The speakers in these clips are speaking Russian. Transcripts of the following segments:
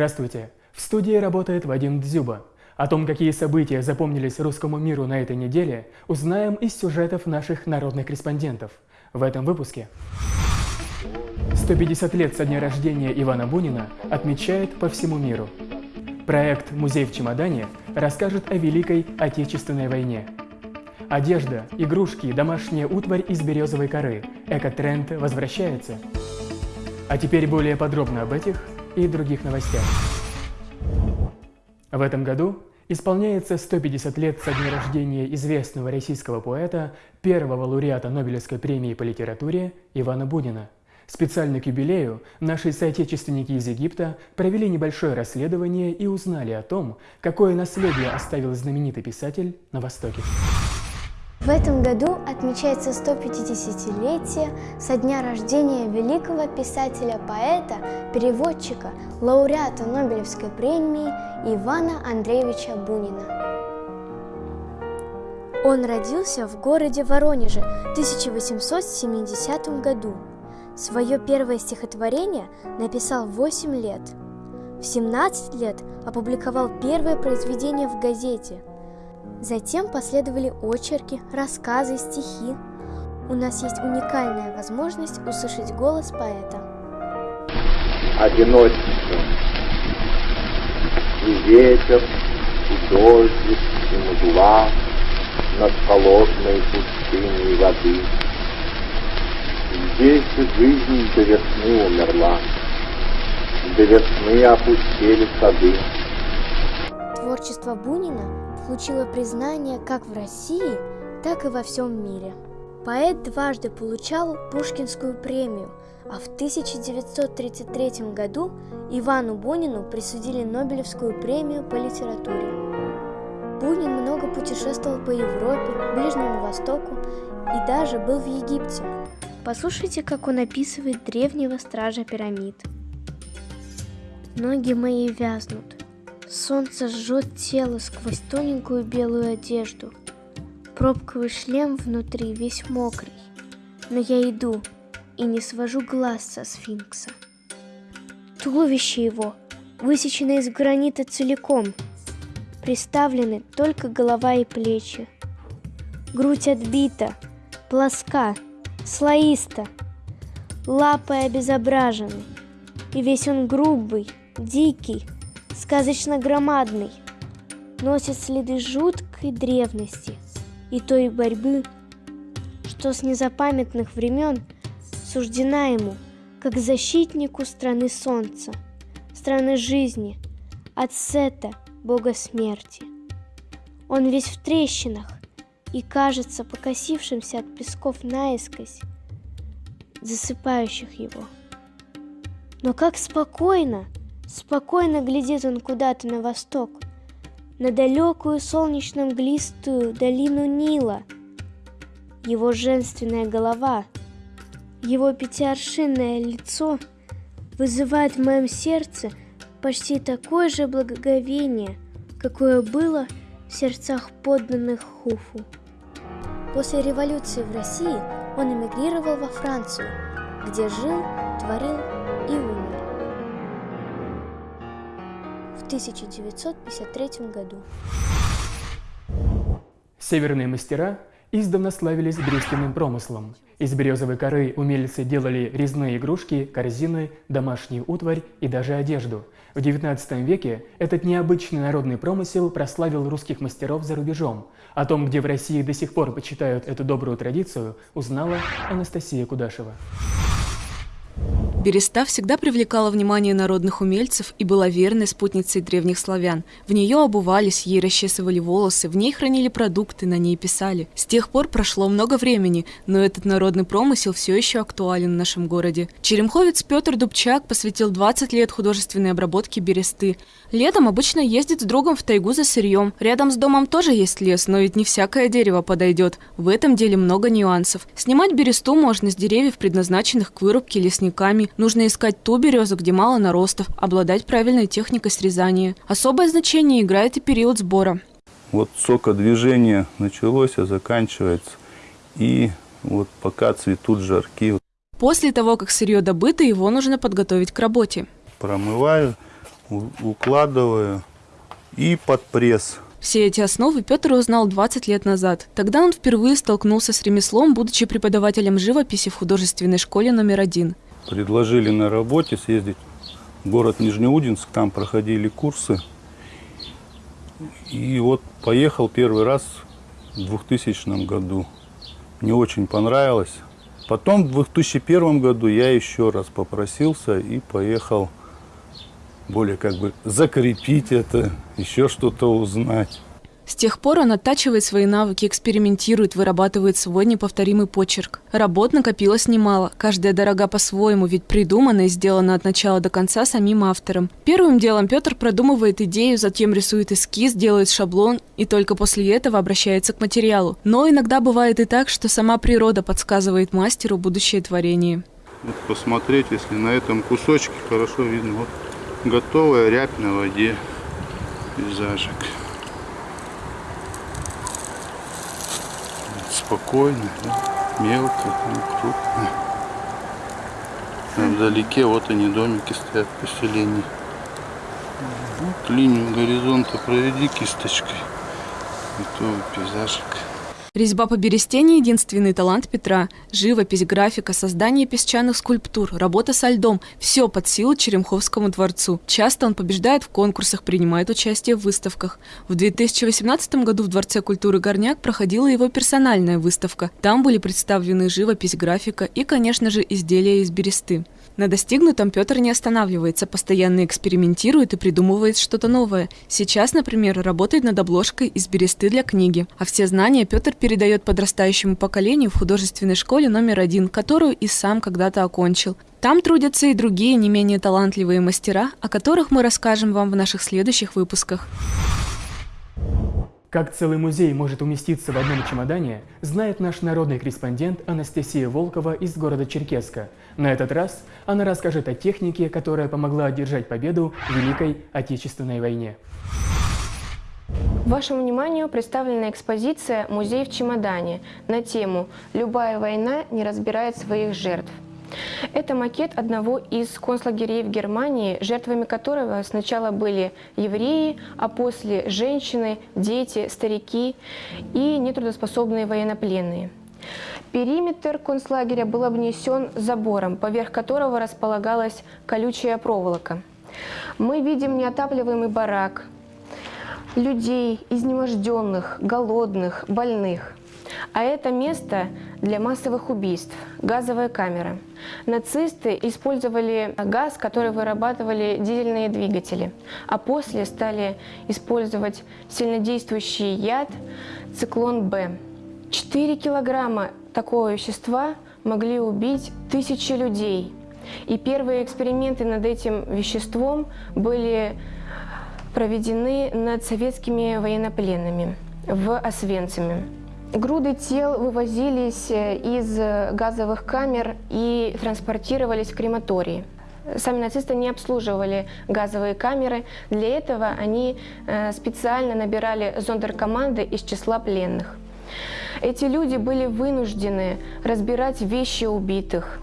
Здравствуйте! В студии работает Вадим Дзюба. О том, какие события запомнились русскому миру на этой неделе, узнаем из сюжетов наших народных корреспондентов. В этом выпуске. 150 лет со дня рождения Ивана Бунина отмечают по всему миру. Проект «Музей в чемодане» расскажет о Великой Отечественной войне. Одежда, игрушки, домашняя утварь из березовой коры. Экотренд возвращается. А теперь более подробно об этих и других новостях. В этом году исполняется 150 лет со дня рождения известного российского поэта, первого лауреата Нобелевской премии по литературе Ивана Бунина. Специально к юбилею наши соотечественники из Египта провели небольшое расследование и узнали о том, какое наследие оставил знаменитый писатель на Востоке. В этом году отмечается 150-летие со дня рождения великого писателя-поэта, переводчика, лауреата Нобелевской премии Ивана Андреевича Бунина. Он родился в городе Воронеже в 1870 году. Свое первое стихотворение написал в 8 лет. В 17 лет опубликовал первое произведение в газете – Затем последовали очерки, рассказы, стихи. У нас есть уникальная возможность услышать голос поэта. Одиночество. И ветер, и дождик, и мгла над холодной пустыней воды. Здесь жизнь до весны умерла, до весны опустили сады. Творчество Бунина получила признание как в России, так и во всем мире. Поэт дважды получал Пушкинскую премию, а в 1933 году Ивану Бунину присудили Нобелевскую премию по литературе. Бунин много путешествовал по Европе, Ближнему Востоку и даже был в Египте. Послушайте, как он описывает древнего стража пирамид. Ноги мои вязнут, Солнце жжет тело сквозь тоненькую белую одежду. Пробковый шлем внутри весь мокрый. Но я иду и не свожу глаз со сфинкса. Туловище его высечено из гранита целиком. Приставлены только голова и плечи. Грудь отбита, плоска, слоиста. Лапы обезображены. И весь он грубый, дикий, сказочно громадный, носит следы жуткой древности и той борьбы, что с незапамятных времен суждена ему, как защитнику страны солнца, страны жизни, от Сета, бога смерти. Он весь в трещинах и кажется покосившимся от песков наискось, засыпающих его. Но как спокойно, Спокойно глядит он куда-то на восток, на далекую солнечно-мглистую долину Нила. Его женственная голова, его пятиаршинное лицо вызывает в моем сердце почти такое же благоговение, какое было в сердцах подданных Хуфу. После революции в России он эмигрировал во Францию, где жил, творил и умер. 1953 году. Северные мастера издавна славились брюстиным промыслом. Из березовой коры умельцы делали резные игрушки, корзины, домашнюю утварь и даже одежду. В XIX веке этот необычный народный промысел прославил русских мастеров за рубежом. О том, где в России до сих пор почитают эту добрую традицию, узнала Анастасия Кудашева. Береста всегда привлекала внимание народных умельцев и была верной спутницей древних славян. В нее обувались, ей расчесывали волосы, в ней хранили продукты, на ней писали. С тех пор прошло много времени, но этот народный промысел все еще актуален в нашем городе. Черемховец Петр Дубчак посвятил 20 лет художественной обработке бересты. Летом обычно ездит с другом в тайгу за сырьем. Рядом с домом тоже есть лес, но ведь не всякое дерево подойдет. В этом деле много нюансов. Снимать бересту можно с деревьев, предназначенных к вырубке лесниками, Нужно искать ту березу, где мало наростов, обладать правильной техникой срезания. Особое значение играет и период сбора. Вот сокодвижение началось, а заканчивается. И вот пока цветут жарки. После того, как сырье добыто, его нужно подготовить к работе. Промываю, укладываю и под пресс. Все эти основы Петр узнал 20 лет назад. Тогда он впервые столкнулся с ремеслом, будучи преподавателем живописи в художественной школе номер один. Предложили на работе съездить в город Нижнеудинск, там проходили курсы. И вот поехал первый раз в 2000 году. Мне очень понравилось. Потом в 2001 году я еще раз попросился и поехал более как бы закрепить это, еще что-то узнать. С тех пор он оттачивает свои навыки, экспериментирует, вырабатывает свой неповторимый почерк. Работ накопилось немало, каждая дорога по-своему, ведь придумана и сделана от начала до конца самим автором. Первым делом Петр продумывает идею, затем рисует эскиз, делает шаблон и только после этого обращается к материалу. Но иногда бывает и так, что сама природа подсказывает мастеру будущее творение. Вот посмотреть, если на этом кусочке хорошо видно, вот готовая рябь на воде, пейзажик. Вот Спокойно, да, мелко, ну, крупно. А вдалеке вот они домики стоят поселения. Вот линию горизонта проведи кисточкой. Готовый пейзажик. Резьба по бересте не единственный талант Петра. Живопись, графика, создание песчаных скульптур, работа со льдом – все под силу Черемховскому дворцу. Часто он побеждает в конкурсах, принимает участие в выставках. В 2018 году в Дворце культуры «Горняк» проходила его персональная выставка. Там были представлены живопись, графика и, конечно же, изделия из бересты. На достигнутом Петр не останавливается, постоянно экспериментирует и придумывает что-то новое. Сейчас, например, работает над обложкой из бересты для книги. А все знания Петр передает подрастающему поколению в художественной школе номер один, которую и сам когда-то окончил. Там трудятся и другие не менее талантливые мастера, о которых мы расскажем вам в наших следующих выпусках. Как целый музей может уместиться в одном чемодане, знает наш народный корреспондент Анастасия Волкова из города Черкеска. На этот раз она расскажет о технике, которая помогла одержать победу в Великой Отечественной войне. Вашему вниманию представлена экспозиция «Музей в чемодане» на тему «Любая война не разбирает своих жертв». Это макет одного из концлагерей в Германии, жертвами которого сначала были евреи, а после женщины, дети, старики и нетрудоспособные военнопленные. Периметр концлагеря был обнесен забором, поверх которого располагалась колючая проволока. Мы видим неотапливаемый барак, людей, изнеможденных, голодных, больных. А это место для массовых убийств, газовая камера. Нацисты использовали газ, который вырабатывали дизельные двигатели, а после стали использовать сильнодействующий яд циклон-Б. 4 килограмма такого вещества могли убить тысячи людей. И первые эксперименты над этим веществом были проведены над советскими военнопленными в Освенциме. Груды тел вывозились э, из газовых камер и транспортировались в крематории. Сами нацисты не обслуживали газовые камеры. Для этого они э, специально набирали зондеркоманды из числа пленных. Эти люди были вынуждены разбирать вещи убитых,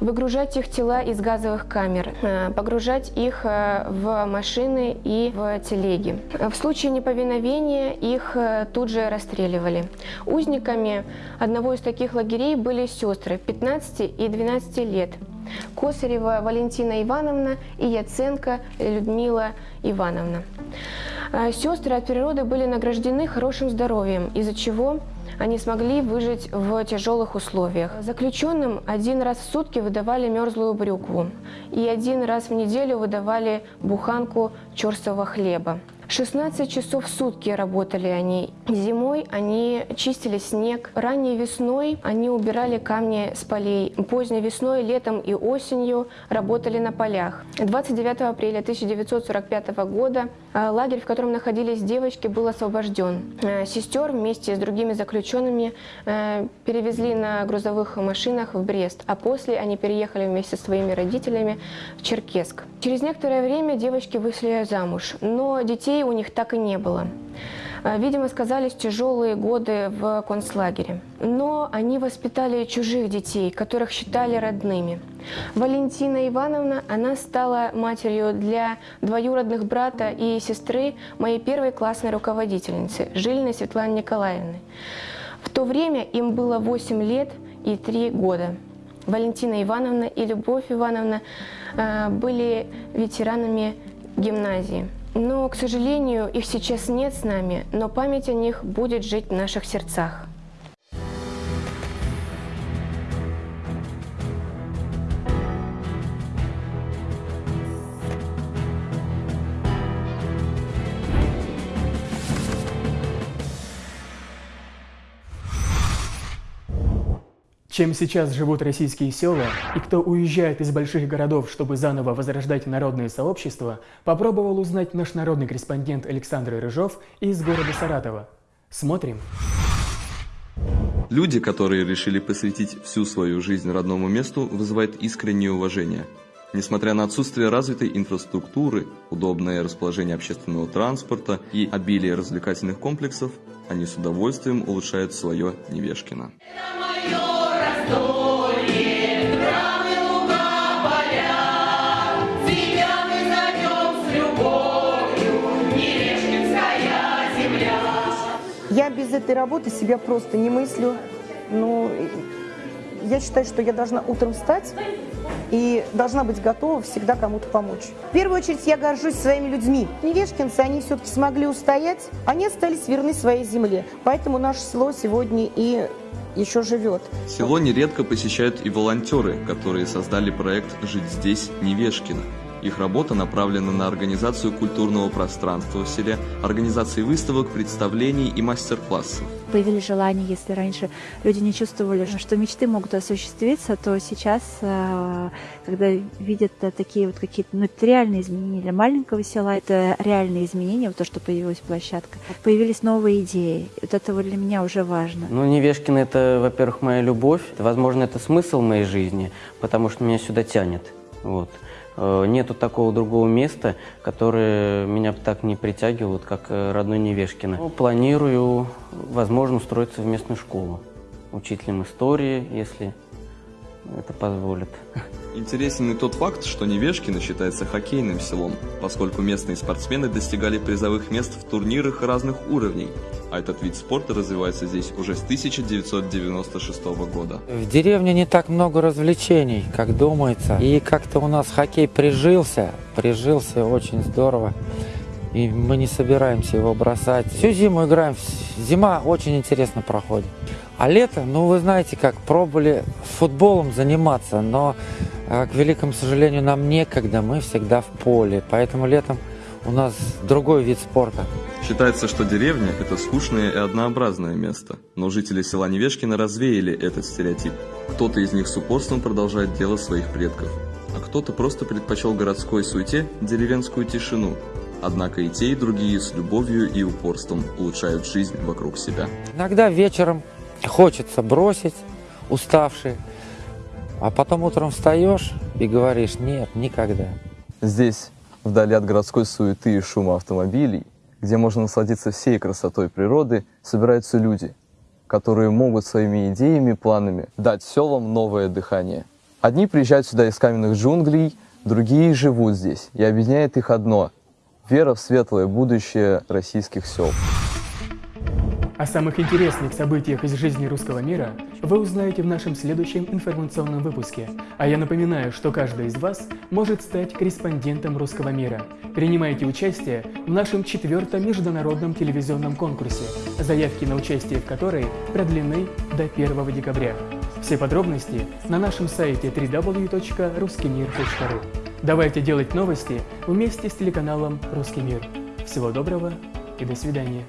выгружать их тела из газовых камер, э, погружать их э, в машины и в телеги. В случае неповиновения их э, тут же расстреливали. Узниками одного из таких лагерей были сестры 15 и 12 лет. Косарева Валентина Ивановна и Яценко Людмила Ивановна. Сестры от природы были награждены хорошим здоровьем, из-за чего они смогли выжить в тяжелых условиях. Заключенным один раз в сутки выдавали мерзлую брюкву и один раз в неделю выдавали буханку черствого хлеба. 16 часов в сутки работали они. Зимой они чистили снег. Ранней весной они убирали камни с полей. Поздней весной, летом и осенью работали на полях. 29 апреля 1945 года э, лагерь, в котором находились девочки, был освобожден. Э, сестер вместе с другими заключенными э, перевезли на грузовых машинах в Брест, а после они переехали вместе со своими родителями в Черкесск. Через некоторое время девочки вышли замуж, но детей у них так и не было. А, Видимо, сказались тяжелые годы в концлагере. Но они воспитали чужих детей, которых считали родными. Валентина Ивановна, она стала матерью для двоюродных брата и сестры моей первой классной руководительницы, Жильной Светланы Николаевны. В то время им было 8 лет и 3 года. Валентина Ивановна и Любовь Ивановна э, были ветеранами гимназии. Но, к сожалению, их сейчас нет с нами, но память о них будет жить в наших сердцах. Чем сейчас живут российские села и кто уезжает из больших городов, чтобы заново возрождать народные сообщества, попробовал узнать наш народный корреспондент Александр Рыжов из города Саратова. Смотрим. Люди, которые решили посвятить всю свою жизнь родному месту, вызывают искреннее уважение. Несмотря на отсутствие развитой инфраструктуры, удобное расположение общественного транспорта и обилие развлекательных комплексов, они с удовольствием улучшают свое Невешкино. Я без этой работы себя просто не мыслю. Ну, я считаю, что я должна утром встать и должна быть готова всегда кому-то помочь. В первую очередь я горжусь своими людьми. Невешкинцы, они все-таки смогли устоять, они остались верны своей земле. Поэтому наше село сегодня и еще живет. Село нередко посещают и волонтеры, которые создали проект «Жить здесь, Невешкино». Их работа направлена на организацию культурного пространства в селе, организации выставок, представлений и мастер-классов. Появились желания, если раньше люди не чувствовали, что мечты могут осуществиться, то сейчас, э, когда видят э, такие вот какие-то ну, это реальные изменения для маленького села, это реальные изменения, вот то, что появилась площадка. Появились новые идеи. Вот это вот для меня уже важно. Ну, Невешкин – это, во-первых, моя любовь. Возможно, это смысл моей жизни, потому что меня сюда тянет. Вот. Э, Нету такого другого места, которое меня так не притягивает, как э, родной Невешкино. Ну, Планирую, возможно, устроиться в местную школу. Учителем истории, если это позволит. Интересен и тот факт, что Невешкино считается хоккейным селом, поскольку местные спортсмены достигали призовых мест в турнирах разных уровней, а этот вид спорта развивается здесь уже с 1996 года. В деревне не так много развлечений, как думается. И как-то у нас хоккей прижился, прижился очень здорово. И мы не собираемся его бросать. Всю зиму играем. Зима очень интересно проходит. А лето, ну вы знаете как, пробовали футболом заниматься, но, э, к великому сожалению, нам некогда, мы всегда в поле. Поэтому летом у нас другой вид спорта. Считается, что деревня – это скучное и однообразное место, но жители села Невешкино развеяли этот стереотип. Кто-то из них с упорством продолжает дело своих предков, а кто-то просто предпочел городской суете деревенскую тишину. Однако и те, и другие с любовью и упорством улучшают жизнь вокруг себя. Иногда вечером хочется бросить, уставший, а потом утром встаешь и говоришь, нет, никогда. Здесь, вдали от городской суеты и шума автомобилей, где можно насладиться всей красотой природы, собираются люди, которые могут своими идеями, планами дать селам новое дыхание. Одни приезжают сюда из каменных джунглей, другие живут здесь, и объединяет их одно – вера в светлое будущее российских сел. О самых интересных событиях из жизни русского мира вы узнаете в нашем следующем информационном выпуске. А я напоминаю, что каждый из вас может стать корреспондентом русского мира. Принимайте участие в нашем четвертом международном телевизионном конкурсе, заявки на участие в которой продлены до 1 декабря. Все подробности на нашем сайте www.ruskimir.ru. Давайте делать новости вместе с телеканалом «Русский мир». Всего доброго и до свидания.